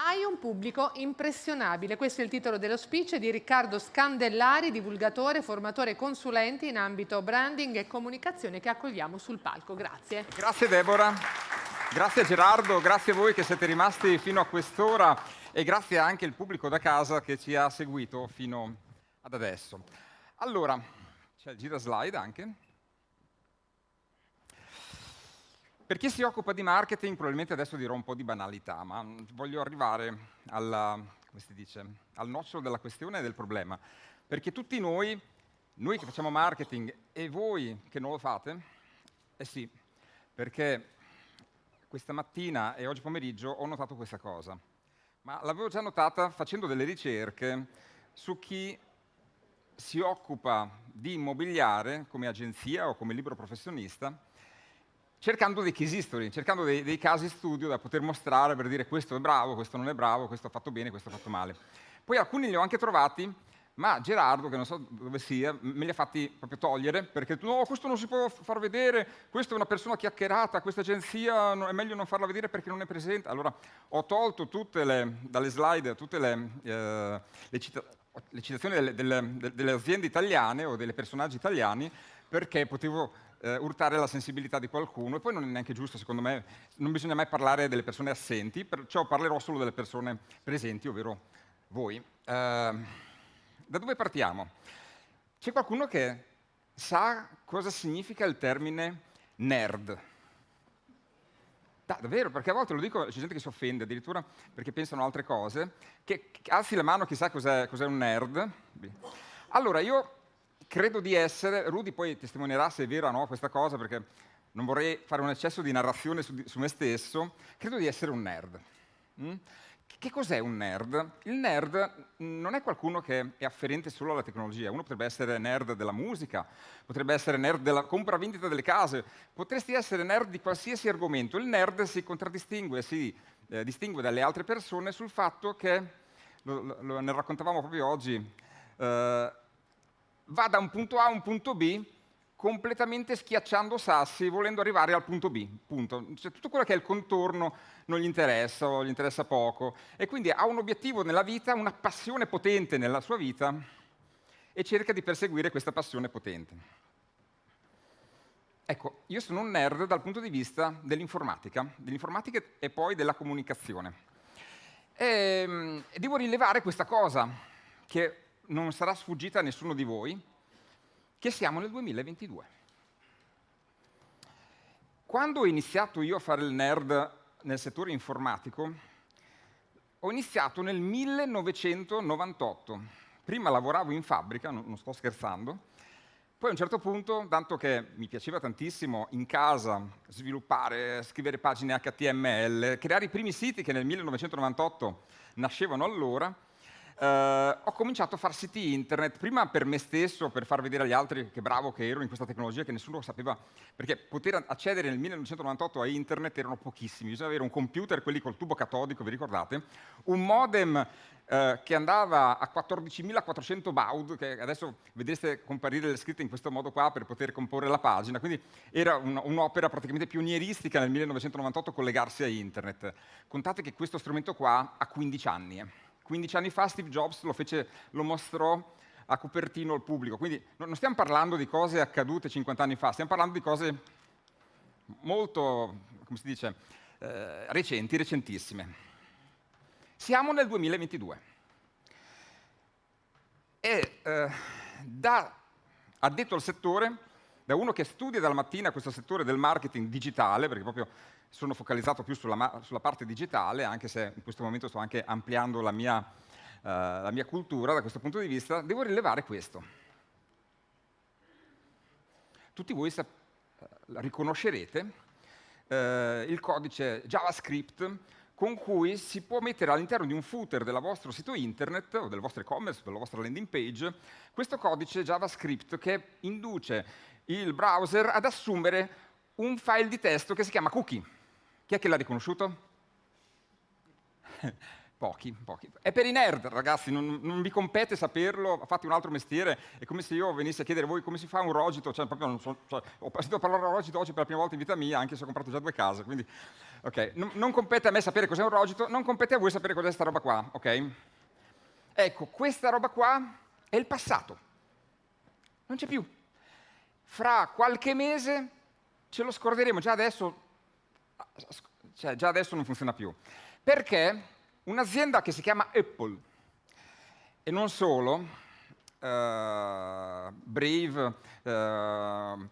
Hai un pubblico impressionabile. Questo è il titolo dello speech di Riccardo Scandellari, divulgatore, formatore e consulente in ambito branding e comunicazione che accogliamo sul palco. Grazie. Grazie Deborah, grazie Gerardo, grazie a voi che siete rimasti fino a quest'ora e grazie anche al pubblico da casa che ci ha seguito fino ad adesso. Allora, c'è il gira slide anche. Per chi si occupa di marketing, probabilmente adesso dirò un po' di banalità, ma voglio arrivare alla, dice, al nocciolo della questione e del problema. Perché tutti noi, noi che facciamo marketing e voi che non lo fate, eh sì, perché questa mattina e oggi pomeriggio ho notato questa cosa, ma l'avevo già notata facendo delle ricerche su chi si occupa di immobiliare come agenzia o come libero professionista cercando dei case history, cercando dei, dei, casi studio da poter mostrare per dire questo è bravo, questo non è bravo, questo ha fatto bene, questo ha fatto male. Poi alcuni li ho anche trovati, ma Gerardo, che non so dove sia, me li ha fatti proprio togliere, perché no, questo non si può far vedere, questa è una persona chiacchierata, questa agenzia è meglio non farla vedere perché non è presente. Allora ho tolto le, dalle slide tutte le, eh, le, cita le citazioni delle, delle, delle aziende italiane o dei personaggi italiani, perché potevo eh, urtare la sensibilità di qualcuno e poi non è neanche giusto, secondo me, non bisogna mai parlare delle persone assenti, perciò parlerò solo delle persone presenti, ovvero voi. Eh, da dove partiamo? C'è qualcuno che sa cosa significa il termine nerd? Da, davvero, perché a volte lo dico, c'è gente che si offende addirittura perché pensano altre cose, che, alzi la mano chissà cos'è, cos un nerd. Allora, io credo di essere, Rudy poi testimonierà se è vera o no questa cosa, perché non vorrei fare un eccesso di narrazione su, su me stesso, credo di essere un nerd. Mm? Che cos'è un nerd? Il nerd non è qualcuno che è afferente solo alla tecnologia, uno potrebbe essere nerd della musica, potrebbe essere nerd della compravendita delle case, potresti essere nerd di qualsiasi argomento. Il nerd si contraddistingue, si eh, distingue dalle altre persone sul fatto che, lo, lo, ne raccontavamo proprio oggi, eh, va da un punto A a un punto B completamente schiacciando sassi volendo arrivare al punto B, punto. Cioè, tutto quello che è il contorno non gli interessa o gli interessa poco e quindi ha un obiettivo nella vita, una passione potente nella sua vita e cerca di perseguire questa passione potente. Ecco, io sono un nerd dal punto di vista dell'informatica, dell'informatica e poi della comunicazione. E, ehm, e devo rilevare questa cosa, che non sarà sfuggita a nessuno di voi, che siamo nel 2022. Quando ho iniziato io a fare il nerd nel settore informatico, ho iniziato nel 1998. Prima lavoravo in fabbrica, non sto scherzando, poi a un certo punto, tanto che mi piaceva tantissimo in casa sviluppare, scrivere pagine HTML, creare i primi siti che nel 1998 nascevano allora, Uh, ho cominciato a fare siti internet, prima per me stesso, per far vedere agli altri che bravo che ero in questa tecnologia, che nessuno sapeva, perché poter accedere nel 1998 a internet erano pochissimi, bisognava avere un computer, quelli col tubo catodico, vi ricordate? Un modem uh, che andava a 14.400 baud, che adesso vedreste comparire le scritte in questo modo qua per poter comporre la pagina, quindi era un'opera praticamente pionieristica nel 1998 collegarsi a internet. Contate che questo strumento qua ha 15 anni. Eh. 15 anni fa Steve Jobs lo, fece, lo mostrò a copertino al pubblico. Quindi non stiamo parlando di cose accadute 50 anni fa, stiamo parlando di cose molto, come si dice, eh, recenti, recentissime. Siamo nel 2022 e eh, da addetto al settore, da uno che studia dalla mattina questo settore del marketing digitale, perché proprio sono focalizzato più sulla, sulla, parte digitale, anche se in questo momento sto anche ampliando la mia, uh, la mia cultura da questo punto di vista, devo rilevare questo. Tutti voi riconoscerete uh, il codice JavaScript con cui si può mettere all'interno di un footer del vostro sito internet o del vostro e-commerce, della vostra landing page, questo codice JavaScript che induce il browser ad assumere un file di testo che si chiama cookie. Chi è che l'ha riconosciuto? Pochi, pochi. È per i nerd, ragazzi, non, non, vi compete saperlo, fate un altro mestiere, è come se io venissi a chiedere a voi come si fa un rogito, cioè, so, cioè, ho sentito parlare di rogito oggi per la prima volta in vita mia, anche se ho comprato già due case, quindi, ok, non, non compete a me sapere cos'è un rogito, non compete a voi sapere cos'è questa roba qua, ok? Ecco, questa roba qua è il passato, non c'è più. Fra qualche mese ce lo scorderemo, già adesso, cioè, già adesso non funziona più. Perché? un'azienda che si chiama Apple e non solo, uh, Brave, uh, uh,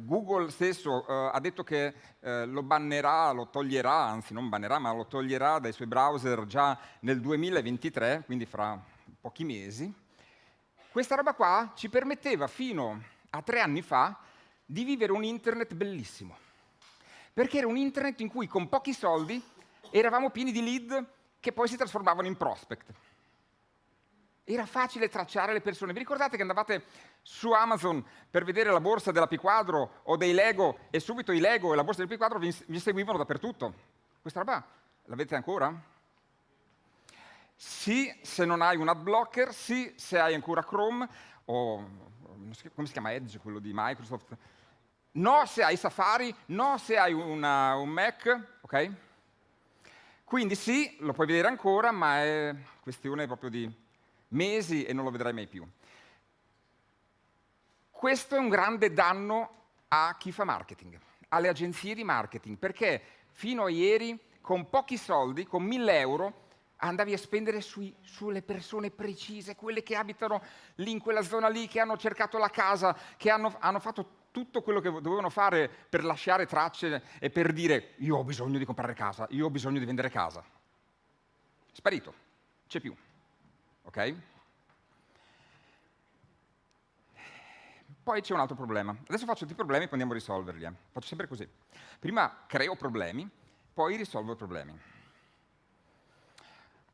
Google stesso ha detto che lo bannerà, lo toglierà, anzi non bannerà, ma lo toglierà dai suoi browser già nel 2023, quindi fra pochi mesi. Questa roba qua ci permetteva fino a tre anni fa di vivere un internet bellissimo, perché era un internet in cui con pochi soldi eravamo pieni di lead che poi si trasformavano in prospect. Era facile tracciare le persone. Vi ricordate che andavate su Amazon per vedere la borsa della P-Quadro o dei Lego e subito i Lego e la borsa del P-Quadro vi, vi seguivano dappertutto? Questa roba l'avete ancora? Sì, se non hai un ad blocker, sì, se hai ancora Chrome o come si chiama Edge, quello di Microsoft. No, se hai Safari, no, se hai una, un Mac, ok? Quindi sì, lo puoi vedere ancora, ma è questione proprio di mesi e non lo vedrai mai più. Questo è un grande danno a chi fa marketing, alle agenzie di marketing, perché fino a ieri con pochi soldi, con 1000 euro, andavi a spendere sui, sulle persone precise, quelle che abitano lì in quella zona lì, che hanno cercato la casa, che hanno, hanno fatto tutto quello che dovevano fare per lasciare tracce e per dire io ho bisogno di comprare casa, io ho bisogno di vendere casa. Sparito, c'è più. Ok? Poi c'è un altro problema. Adesso faccio tutti i problemi e poi andiamo a risolverli. Eh. Faccio sempre così. Prima creo problemi, poi risolvo i problemi.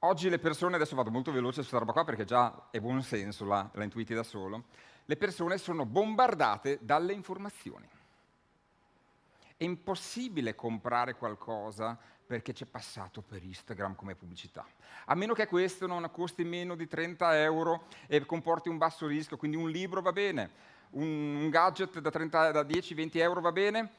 Oggi le persone, adesso vado molto veloce su questa roba qua perché già è buon senso, la, la intuiti da solo, le persone sono bombardate dalle informazioni. È impossibile comprare qualcosa perché c'è passato per Instagram come pubblicità. A meno che questo non costi meno di 30 euro e comporti un basso rischio, quindi un libro va bene, un, gadget da, da 10-20 euro va bene,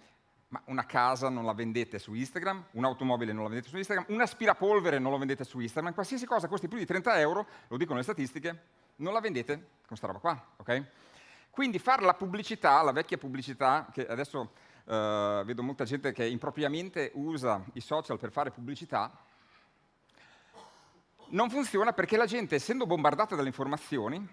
ma una casa non la vendete su Instagram, un'automobile non la vendete su Instagram, un aspirapolvere non lo vendete su Instagram, qualsiasi cosa costi più di 30 euro, lo dicono le statistiche, non la vendete con questa roba qua, ok? Quindi fare la pubblicità, la vecchia pubblicità, che adesso uh, vedo molta gente che impropriamente usa i social per fare pubblicità, non funziona perché la gente, essendo bombardata dalle informazioni,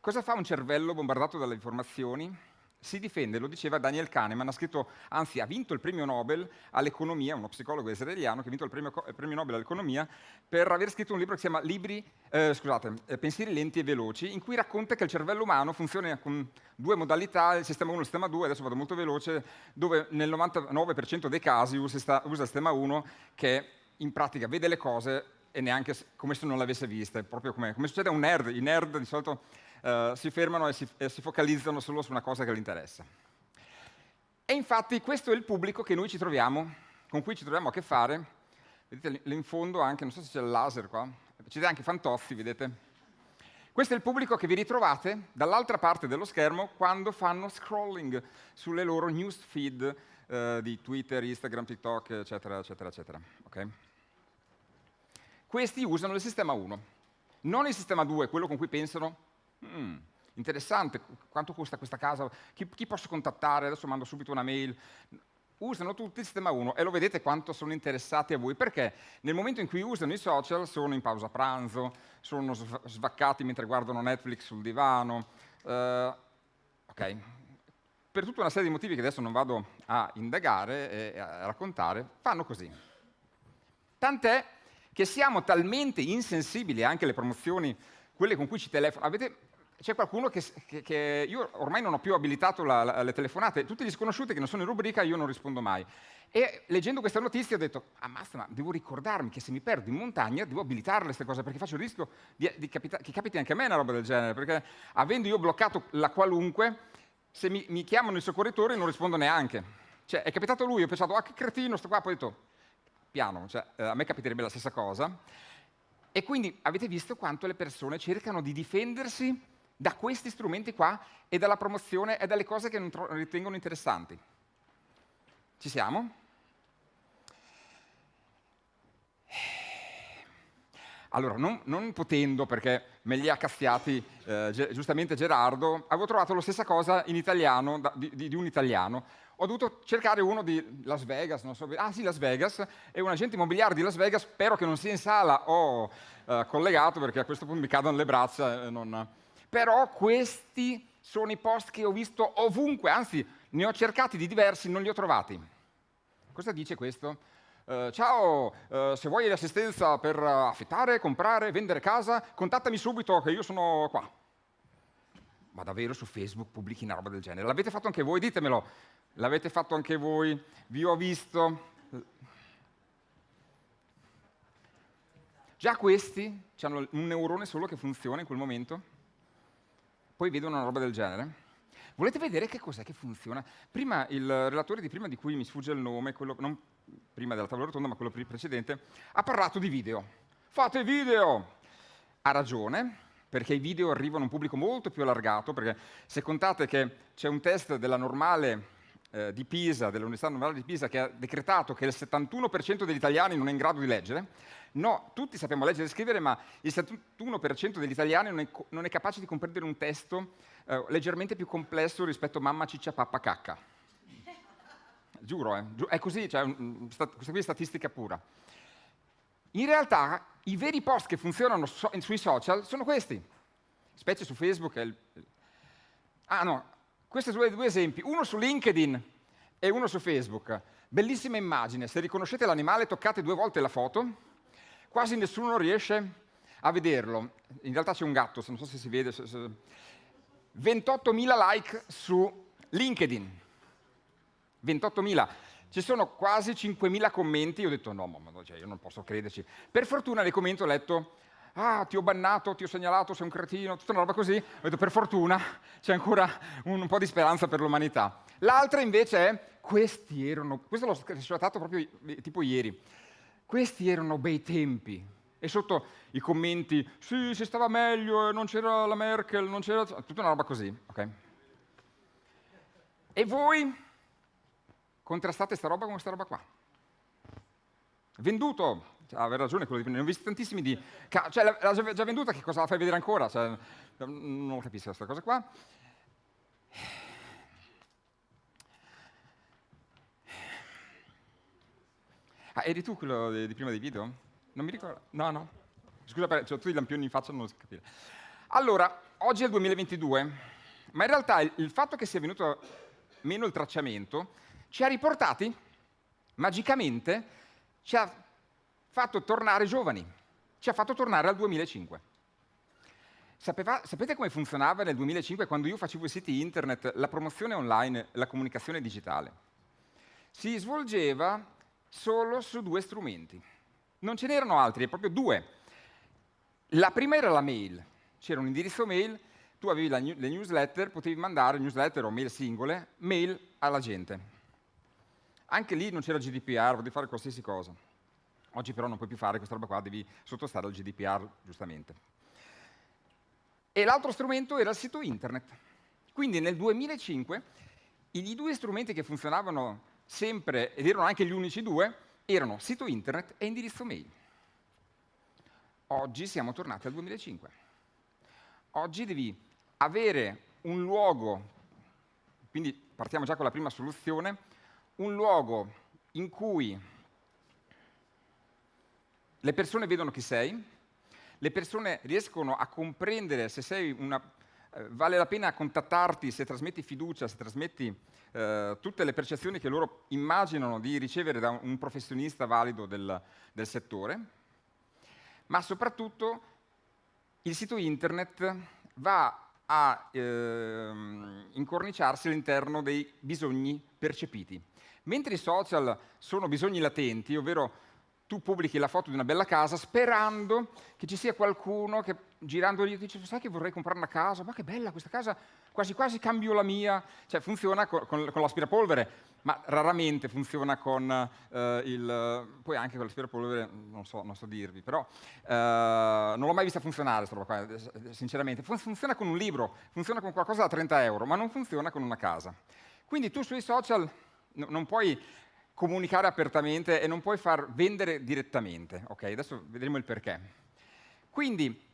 cosa fa un cervello bombardato dalle informazioni? Si difende, lo diceva Daniel Kahneman, ha scritto, anzi ha vinto il premio Nobel all'economia, uno psicologo israeliano che ha vinto il premio, il premio, Nobel all'economia per aver scritto un libro che si chiama Libri, eh, scusate, eh, Pensieri lenti e veloci, in cui racconta che il cervello umano funziona con due modalità, il sistema 1 e il sistema 2, adesso vado molto veloce, dove nel 99% dei casi usa, usa il sistema 1 che in pratica vede le cose e neanche come se non le avesse viste, proprio come, come succede a un nerd, i nerd di solito uh, si fermano e si, e si focalizzano solo su una cosa che gli interessa. E infatti questo è il pubblico ci troviamo, con cui ci troviamo a che fare. Vedete lì in fondo anche, non so se c'è il laser qua, c'è anche Fantozzi, vedete? Questo è il pubblico che vi ritrovate dall'altra parte dello schermo quando fanno scrolling sulle loro news feed eh, di Twitter, Instagram, TikTok, eccetera, eccetera, eccetera. Okay? Questi usano il sistema 1, non il sistema 2, quello con cui pensano Mm, interessante, quanto costa questa casa? Chi, chi, posso contattare? Adesso mando subito una mail. Usano tutti il sistema 1 e lo vedete quanto sono interessati a voi, perché nel momento in cui usano i social sono in pausa pranzo, sono svaccati mentre guardano Netflix sul divano. Uh, ok, per tutta una serie di motivi che adesso non vado a indagare e a raccontare, fanno così. Tant'è che siamo talmente insensibili anche alle promozioni, quelle con cui ci telefonano. Avete c'è qualcuno che, che, che, Io ormai non ho più abilitato la, la, le telefonate, tutti gli sconosciuti che non sono in rubrica io non rispondo mai. E leggendo questa notizia ho detto, ammazza, ma devo ricordarmi che se mi perdo in montagna devo abilitarle queste cose, perché faccio il rischio di, di capita che capiti anche a me una roba del genere, perché avendo io bloccato la qualunque, se mi, mi chiamano i soccorritori non rispondo neanche. Cioè, è capitato lui, ho pensato, ah che cretino, sto qua, poi ho detto, piano, cioè, eh, a me capiterebbe la stessa cosa. E quindi avete visto quanto le persone cercano di difendersi da questi strumenti qua e dalla promozione e dalle cose che non ritengono interessanti. Ci siamo? Allora, non, non, potendo, perché me li ha cazziati eh, giustamente Gerardo, avevo trovato la stessa cosa in italiano, da, di, di, un italiano. Ho dovuto cercare uno di Las Vegas, non so, ah sì, Las Vegas, e un agente immobiliare di Las Vegas, spero che non sia in sala o eh, collegato, perché a questo punto mi cadono le braccia. Non... Però questi sono i post che ho visto ovunque, anzi, ne ho cercati di diversi, non li ho trovati. Cosa dice questo? Uh, ciao, uh, se vuoi l'assistenza per affittare, comprare, vendere casa, contattami subito che io sono qua. Ma davvero su Facebook pubblichi una roba del genere? L'avete fatto anche voi? Ditemelo. L'avete fatto anche voi? Vi ho visto. Già questi hanno un neurone solo che funziona in quel momento? Poi vedono una roba del genere? Volete vedere che cos'è che funziona? Prima il relatore di prima, di cui mi sfugge il nome, quello, non prima della tavola rotonda, ma quello precedente, ha parlato di video. Fate video! Ha ragione, perché i video arrivano a un pubblico molto più allargato, perché se contate che c'è un test della normale eh, di Pisa, dell'Università Normale di Pisa, che ha decretato che il 71% degli italiani non è in grado di leggere, no, tutti sappiamo leggere e scrivere, ma il 71% degli italiani non è, non è, capace di comprendere un testo eh, leggermente più complesso rispetto a mamma ciccia pappa cacca giuro, eh, è così, cioè, questa qui è statistica pura. In realtà i veri post che funzionano so sui social sono questi, specie su Facebook. Il... Ah no, questi sono due esempi, uno su LinkedIn e uno su Facebook. Bellissima immagine, se riconoscete l'animale toccate due volte la foto, quasi nessuno riesce a vederlo. In realtà c'è un gatto, non so se si vede. 28.000 like su LinkedIn. 28.000. Ci sono quasi 5.000 commenti, io ho detto no, ma cioè, io non posso crederci. Per fortuna nei commenti ho letto, ah, ti ho bannato, ti ho segnalato, sei un cretino, tutta una roba così. Ho detto, per fortuna c'è ancora un, un po' di speranza per l'umanità. L'altra invece è, questi erano, questo l'ho screenshatato proprio tipo ieri, questi erano bei tempi. E sotto i commenti, sì, si stava meglio, non c'era la Merkel, non c'era... tutta una roba così, ok? E voi contrastate sta roba con questa roba qua. Venduto, cioè, ragione quello di ne ho visti tantissimi di... Cioè, l'ha già venduta, che cosa la fai vedere ancora? Cioè, non capisco questa cosa qua. Ah, eri tu quello di, di prima dei video? Non mi ricordo. No, no. Scusa, cioè, tu i lampioni in faccia non si capire. Allora, oggi è il 2022, ma in realtà il, il fatto che sia venuto meno il tracciamento ci ha riportati, magicamente, ci ha fatto tornare giovani, ci ha fatto tornare al 2005. Sapeva, sapete come funzionava nel 2005 quando io facevo i siti internet, la promozione online, la comunicazione digitale? Si svolgeva solo su due strumenti. Non ce n'erano altri, proprio due. La prima era la mail. C'era un indirizzo mail, tu avevi le newsletter, potevi mandare newsletter o mail singole, mail alla gente. Anche lì non c'era GDPR, potevi fare qualsiasi cosa. Oggi però non puoi più fare questa roba qua, devi sottostare al GDPR, giustamente. E l'altro strumento era il sito internet. Quindi nel 2005 i due strumenti che funzionavano sempre, ed erano anche gli unici due, erano sito internet e indirizzo mail. Oggi siamo tornati al 2005. Oggi devi avere un luogo, quindi partiamo già con la prima soluzione, un luogo in cui le persone vedono chi sei, le persone riescono a comprendere se sei una, eh, vale la pena contattarti se trasmetti fiducia, se trasmetti eh, tutte le percezioni che loro immaginano di ricevere da un professionista valido del, del settore, ma soprattutto il sito internet va a eh, incorniciarsi all'interno dei bisogni percepiti. Mentre i social sono bisogni latenti, ovvero tu pubblichi la foto di una bella casa sperando che ci sia qualcuno che girandogli dice, sai che vorrei comprare una casa, ma che bella questa casa, quasi quasi cambio la mia, cioè funziona con, con, con l'aspirapolvere, ma raramente funziona con eh, il, poi anche con l'aspirapolvere, non so, non so dirvi, però eh, non l'ho mai vista funzionare, qua, sinceramente, funziona con un libro, funziona con qualcosa da 30 euro, ma non funziona con una casa. Quindi tu sui social non puoi comunicare apertamente e non puoi far vendere direttamente, ok? Adesso vedremo il perché. Quindi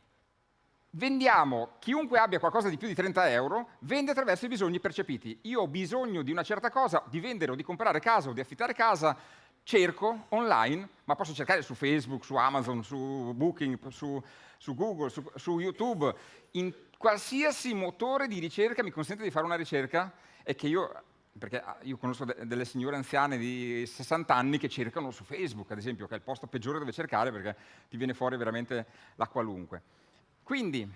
vendiamo, chiunque abbia qualcosa di più di 30 euro, vende attraverso i bisogni percepiti. Io ho bisogno di una certa cosa, di vendere o di comprare casa o di affittare casa, cerco online, ma posso cercare su Facebook, su Amazon, su Booking, su, su Google, su, su, YouTube, in qualsiasi motore di ricerca mi consente di fare una ricerca e che io, perché ah, io conosco de delle signore anziane di 60 anni che cercano su Facebook, ad esempio, che è il posto peggiore dove cercare perché ti viene fuori veramente la qualunque. Quindi,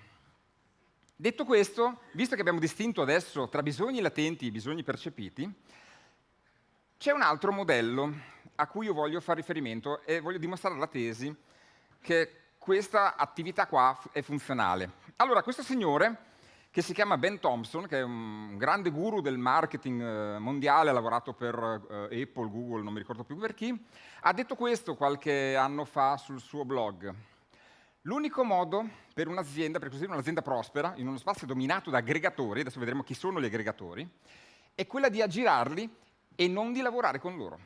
detto questo, visto che abbiamo distinto adesso tra bisogni latenti e bisogni percepiti, c'è un altro modello a cui io voglio fare riferimento e voglio dimostrare la tesi che questa attività qua è funzionale. Allora, questo signore, che si chiama Ben Thompson, che è un grande guru del marketing eh, mondiale, ha lavorato per eh, Apple, Google, non mi ricordo più per chi, ha detto questo qualche anno fa sul suo blog. L'unico modo per un'azienda, per costruire un'azienda prospera, in uno spazio dominato da aggregatori, adesso vedremo chi sono gli aggregatori, è quella di aggirarli e non di lavorare con loro.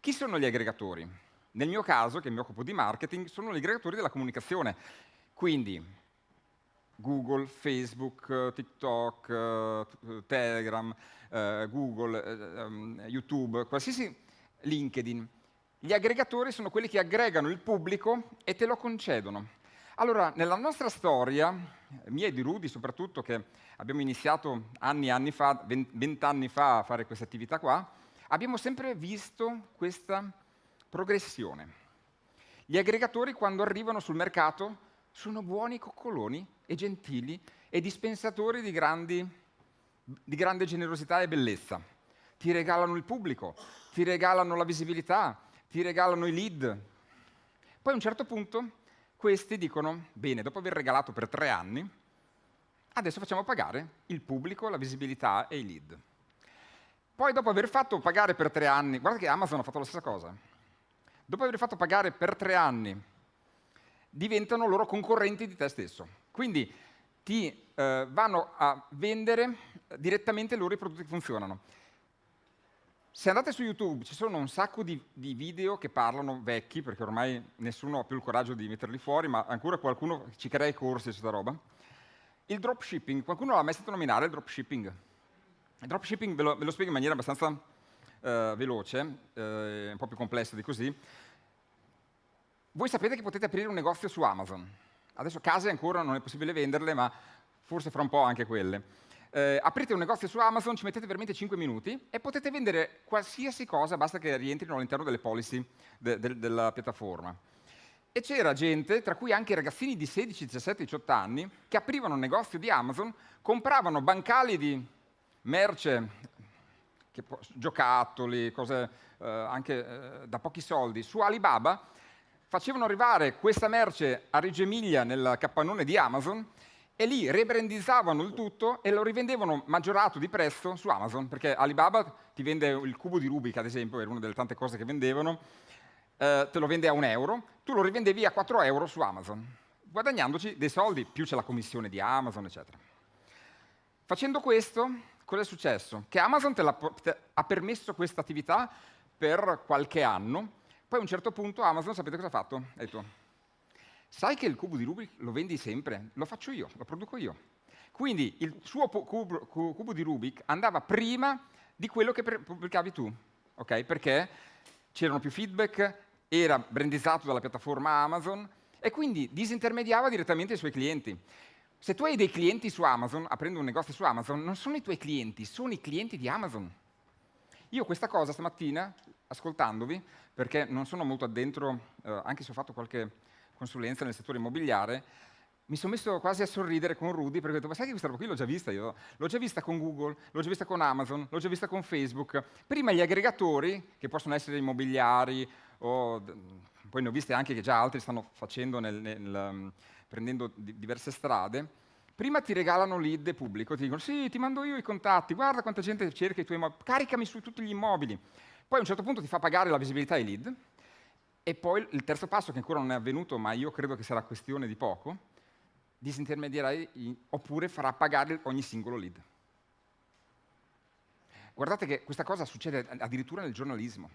Chi sono gli aggregatori? Nel mio caso, che mi occupo di marketing, sono gli aggregatori della comunicazione. Quindi Google, Facebook, TikTok, Telegram, eh, Google, eh, YouTube, qualsiasi LinkedIn gli aggregatori sono quelli che aggregano il pubblico e te lo concedono. Allora, nella nostra storia, mia e di Rudy soprattutto, che abbiamo iniziato anni e anni fa, vent'anni fa a fare questa attività qua, abbiamo sempre visto questa progressione. Gli aggregatori quando arrivano sul mercato sono buoni coccoloni e gentili e dispensatori di, grandi, di grande generosità e bellezza. Ti regalano il pubblico, ti regalano la visibilità, ti regalano i lead. Poi a un certo punto questi dicono, bene, dopo aver regalato per tre anni, adesso facciamo pagare il pubblico, la visibilità e i lead. Poi dopo aver fatto pagare per tre anni, guarda che Amazon ha fatto la stessa cosa, dopo aver fatto pagare per tre anni, diventano loro concorrenti di te stesso. Quindi ti eh, vanno a vendere direttamente loro i prodotti che funzionano. Se andate su YouTube ci sono un sacco di, di, video che parlano vecchi, perché ormai nessuno ha più il coraggio di metterli fuori, ma ancora qualcuno ci crea i corsi su questa roba. Il dropshipping, qualcuno l'ha mai sentito nominare il dropshipping? Il dropshipping ve lo, ve lo spiego in maniera abbastanza uh, veloce, uh, un po' più complessa di così. Voi sapete che potete aprire un negozio su Amazon. Adesso case ancora non è possibile venderle, ma forse fra un po' anche quelle eh, aprite un negozio su Amazon, ci mettete veramente 5 minuti e potete vendere qualsiasi cosa, basta che rientrino all'interno delle policy de de della piattaforma. E c'era gente, tra cui anche ragazzini di 16, 17, 18 anni, che aprivano un negozio di Amazon, compravano bancali di merce, giocattoli, cose eh, anche eh, da pochi soldi, su Alibaba, facevano arrivare questa merce a Reggio Emilia nel capannone di Amazon e lì rebrandizzavano il tutto e lo rivendevano maggiorato di prezzo su Amazon, perché Alibaba ti vende il cubo di Rubik, ad esempio, era una delle tante cose che vendevano, eh, te lo vende a un euro, tu lo rivendevi a 4 euro su Amazon, guadagnandoci dei soldi, più c'è la commissione di Amazon, eccetera. Facendo questo, cosa è successo? Che Amazon te, te ha permesso questa attività per qualche anno, poi a un certo punto Amazon, sapete cosa ha fatto? Ha detto, sai che il cubo di Rubik lo vendi sempre? Lo faccio io, lo produco io. Quindi il suo cubo, di Rubik andava prima di quello che pubblicavi tu, okay? perché c'erano più feedback, era brandizzato dalla piattaforma Amazon e quindi disintermediava direttamente i suoi clienti. Se tu hai dei clienti su Amazon, aprendo un negozio su Amazon, non sono i tuoi clienti, sono i clienti di Amazon. Io questa cosa stamattina, ascoltandovi, perché non sono molto addentro, eh, anche se ho fatto qualche consulenza nel settore immobiliare, mi sono messo quasi a sorridere con Rudy perché ho detto, ma sai che questa roba qui l'ho già vista io? L'ho già vista con Google, l'ho già vista con Amazon, l'ho già vista con Facebook. Prima gli aggregatori, che possono essere immobiliari o poi ne ho viste anche che già altri stanno facendo, nel, nel, prendendo di, diverse strade, prima ti regalano lead pubblico, ti dicono sì, ti mando io i contatti, guarda quanta gente cerca i tuoi immobili, caricami su tutti gli immobili. Poi a un certo punto ti fa pagare la visibilità ai lead, e poi il terzo passo, che ancora non è avvenuto, ma io credo che sarà questione di poco, disintermedierai oppure farà pagare ogni singolo lead. Guardate che questa cosa succede addirittura nel giornalismo.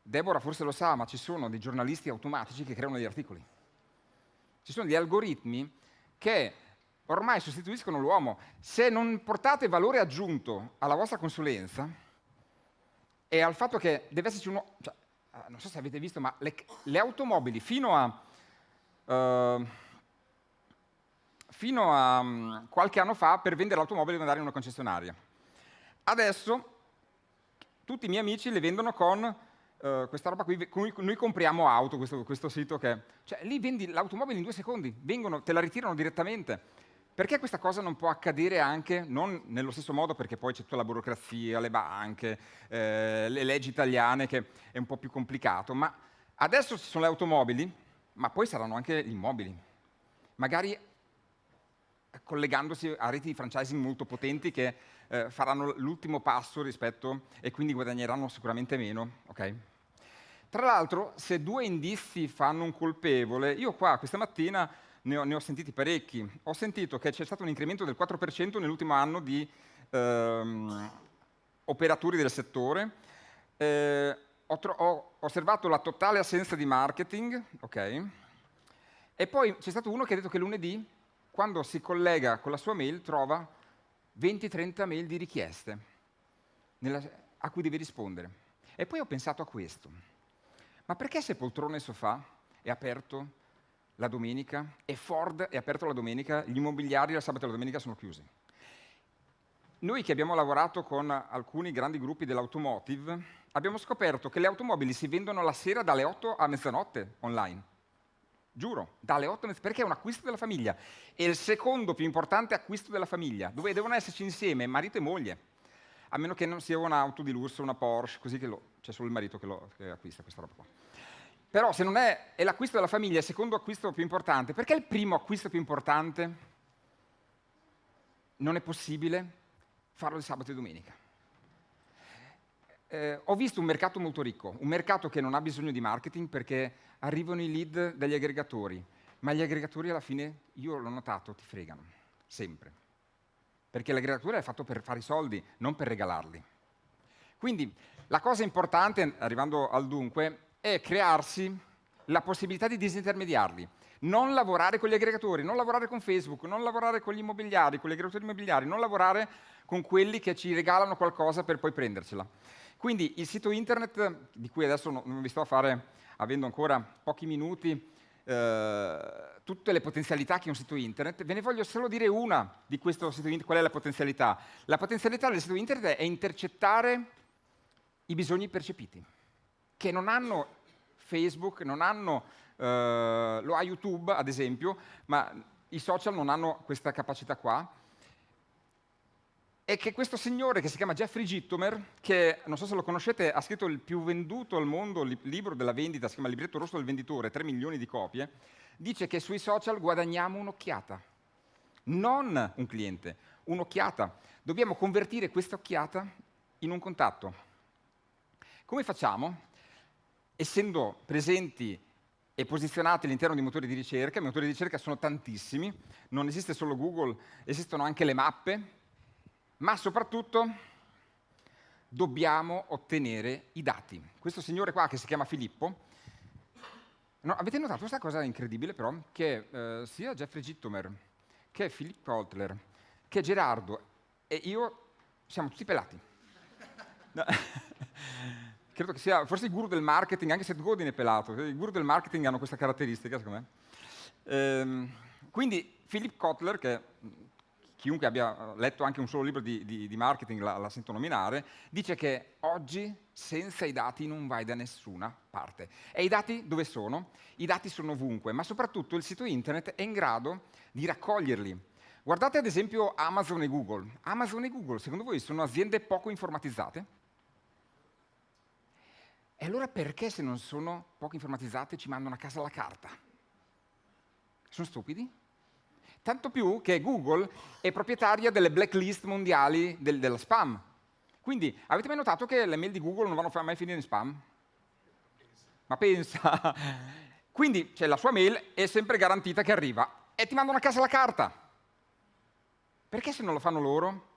Deborah forse lo sa, ma ci sono dei giornalisti automatici che creano degli articoli. Ci sono degli algoritmi che ormai sostituiscono l'uomo. Se non portate valore aggiunto alla vostra consulenza e al fatto che deve esserci uno... Cioè, non so se avete visto, ma le, le automobili fino a... Uh, fino a um, qualche anno fa per vendere l'automobile devo andare in una concessionaria. Adesso tutti i miei amici le vendono con uh, questa roba qui, cui noi compriamo auto, questo, questo sito che... Cioè lì vendi l'automobile in due secondi, vengono, te la ritirano direttamente. Perché questa cosa non può accadere anche, non nello stesso modo perché poi c'è tutta la burocrazia, le banche, eh, le leggi italiane che è un po' più complicato, ma adesso ci sono le automobili, ma poi saranno anche gli immobili. Magari collegandosi a reti di franchising molto potenti che eh, faranno l'ultimo passo rispetto e quindi guadagneranno sicuramente meno. Okay? Tra l'altro, se due indizi fanno un colpevole, io qua questa mattina ne ho, ne ho sentiti parecchi. Ho sentito che c'è stato un incremento del 4% nell'ultimo anno di ehm, operatori del settore. Eh, ho, ho, osservato la totale assenza di marketing, ok? E poi c'è stato uno che ha detto che lunedì quando si collega con la sua mail trova 20-30 mail di richieste nella, a cui deve rispondere. E poi ho pensato a questo. Ma perché se poltrone e sofà è aperto la domenica e Ford è aperto la domenica, gli immobiliari la sabato e la domenica sono chiusi? Noi che abbiamo lavorato con alcuni grandi gruppi dell'automotive abbiamo scoperto che le automobili si vendono la sera dalle 8 a mezzanotte online. Giuro, dalle 8 a perché è un acquisto della famiglia. È il secondo più importante acquisto della famiglia, dove devono esserci insieme marito e moglie. A meno che non sia un'auto di lusso, una Porsche, così che lo, c'è solo il marito che, lo, che acquista questa roba qua. Però se non è, è l'acquisto della famiglia, il secondo acquisto più importante, perché il primo acquisto più importante non è possibile farlo il sabato e domenica? Eh, ho visto un mercato molto ricco, un mercato che non ha bisogno di marketing perché arrivano i lead dagli aggregatori, ma gli aggregatori alla fine, io l'ho notato, ti fregano, sempre. Perché l'aggregatore è fatto per fare i soldi, non per regalarli. Quindi la cosa importante, arrivando al dunque, è crearsi la possibilità di disintermediarli. Non lavorare con gli aggregatori, non lavorare con Facebook, non lavorare con gli immobiliari, con gli aggregatori immobiliari, non lavorare con quelli che ci regalano qualcosa per poi prendercela. Quindi il sito internet, di cui adesso non vi sto a fare avendo ancora pochi minuti, eh, tutte le potenzialità che ha un sito internet, ve ne voglio solo dire una di questo sito internet. Qual è la potenzialità? La potenzialità del sito internet è intercettare i bisogni percepiti, che non hanno Facebook, non hanno, eh, lo ha YouTube ad esempio, ma i social non hanno questa capacità qua è che questo signore che si chiama Jeffrey Gittomer, che non so se lo conoscete, ha scritto il più venduto al mondo il libro della vendita, si chiama libretto rosso del venditore, 3 milioni di copie, dice che sui social guadagniamo un'occhiata, non un cliente, un'occhiata. Dobbiamo convertire questa occhiata in un contatto. Come facciamo? Essendo presenti e posizionati all'interno di motori di ricerca, i motori di ricerca sono tantissimi, non esiste solo Google, esistono anche le mappe, ma soprattutto dobbiamo ottenere i dati. Questo signore qua che si chiama Filippo, no, avete notato questa cosa incredibile però, che eh, sia Jeffrey Gittomer, che Philip Kotler, che Gerardo e io siamo tutti pelati. No. Credo che sia forse il guru del marketing, anche se Godin è pelato, i guru del marketing hanno questa caratteristica secondo me. Ehm, quindi Philip Kotler, che chiunque abbia letto anche un solo libro di, di, di marketing la, la, sento nominare, dice che oggi senza i dati non vai da nessuna parte. E i dati dove sono? I dati sono ovunque, ma soprattutto il sito internet è in grado di raccoglierli. Guardate ad esempio Amazon e Google. Amazon e Google, secondo voi, sono aziende poco informatizzate? E allora perché se non sono poco informatizzate ci mandano a casa la carta? Sono stupidi? Tanto più che Google è proprietaria delle blacklist mondiali del, della spam. Quindi avete mai notato che le mail di Google non vanno mai a finire in spam? Ma pensa! Quindi cioè, la sua mail è sempre garantita che arriva e ti mandano a casa la carta. Perché se non lo fanno loro?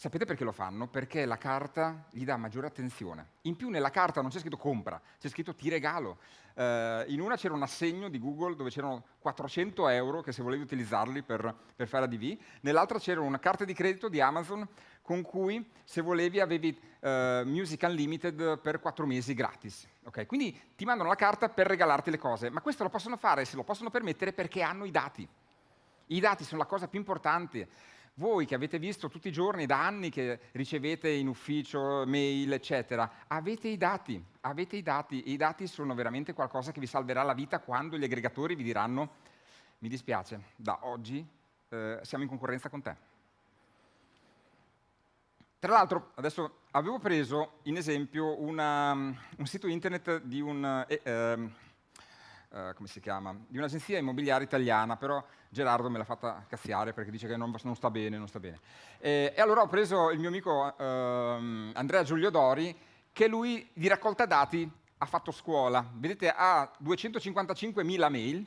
Sapete perché lo fanno? Perché la carta gli dà maggiore attenzione. In più nella carta non c'è scritto compra, c'è scritto ti regalo. Uh, in una c'era un assegno di Google dove c'erano 400 euro che se volevi utilizzarli per, per fare ADV, nell'altra c'era una carta di credito di Amazon con cui se volevi avevi uh, Music Unlimited per 4 mesi gratis. Okay? Quindi ti mandano la carta per regalarti le cose, ma questo lo possono fare, se lo possono permettere perché hanno i dati. I dati sono la cosa più importante. Voi che avete visto tutti i giorni, da anni che ricevete in ufficio mail, eccetera, avete i dati, avete i dati, e i dati sono veramente qualcosa che vi salverà la vita quando gli aggregatori vi diranno mi dispiace, da oggi eh, siamo in concorrenza con te. Tra l'altro, adesso avevo preso in esempio una, un sito internet di un... Eh, eh, eh, come si chiama, di un'agenzia immobiliare italiana, però Gerardo me l'ha fatta cazziare perché dice che non, non sta bene, non sta bene. E, e, allora ho preso il mio amico eh, Andrea Giulio Dori, che lui di raccolta dati ha fatto scuola. Vedete, ha 255.000 mail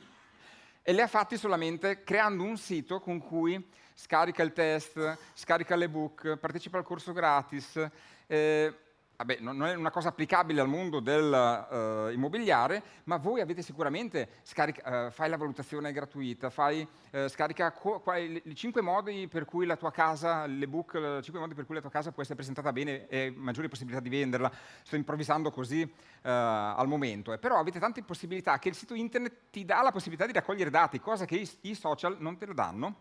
e le ha fatte solamente creando un sito con cui scarica il test, scarica l'ebook, partecipa al corso gratis, eh, vabbè, non è una cosa applicabile al mondo dell'immobiliare, uh, ma voi avete sicuramente, scarica, uh, fai la valutazione gratuita, fai, uh, scarica i cinque modi per cui la tua casa, l'ebook, i cinque modi per cui la tua casa può essere presentata bene e maggiori possibilità di venderla. Sto improvvisando così al momento, eh. però avete tante possibilità che il sito internet ti dà la possibilità di raccogliere dati, cosa che i, i social non te lo danno.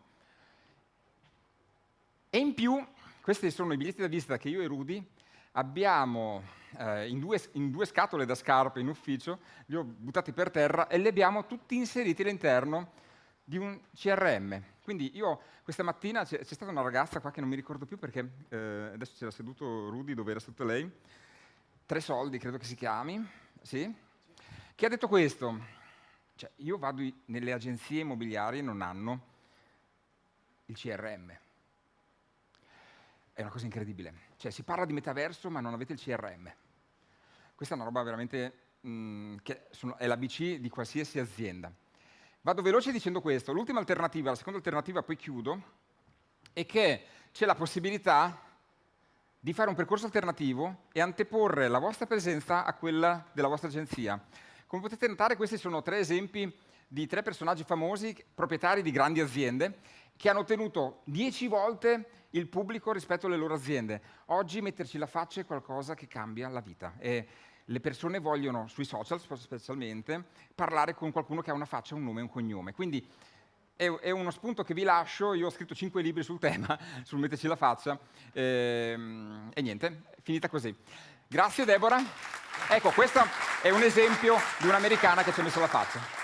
E in più, questi sono i biglietti da visita che io e Rudy abbiamo eh, in, due, in, due, scatole da scarpe in ufficio, li ho buttati per terra e li abbiamo tutti inseriti all'interno di un CRM. Quindi io questa mattina c'è, stata una ragazza qua che non mi ricordo più perché eh, adesso c'era seduto Rudy dove era seduto lei, Tre Soldi credo che si chiami, sì? che ha detto questo, cioè, io vado nelle agenzie immobiliari e non hanno il CRM. È una cosa incredibile. Cioè si parla di metaverso ma non avete il CRM. Questa è una roba veramente mh, mm, che sono, è l'ABC di qualsiasi azienda. Vado veloce dicendo questo. L'ultima alternativa, la seconda alternativa, poi chiudo, è che c'è la possibilità di fare un percorso alternativo e anteporre la vostra presenza a quella della vostra agenzia. Come potete notare, questi sono tre esempi di tre personaggi famosi, proprietari di grandi aziende, che hanno ottenuto dieci volte il pubblico rispetto alle loro aziende. Oggi metterci la faccia è qualcosa che cambia la vita e le persone vogliono, sui social specialmente, parlare con qualcuno che ha una faccia, un nome e un cognome. Quindi è, uno spunto che vi lascio, io ho scritto cinque libri sul tema, sul metterci la faccia, ehm, e niente, finita così. Grazie Deborah. Ecco, questo è un esempio di un'americana che ci ha messo la faccia.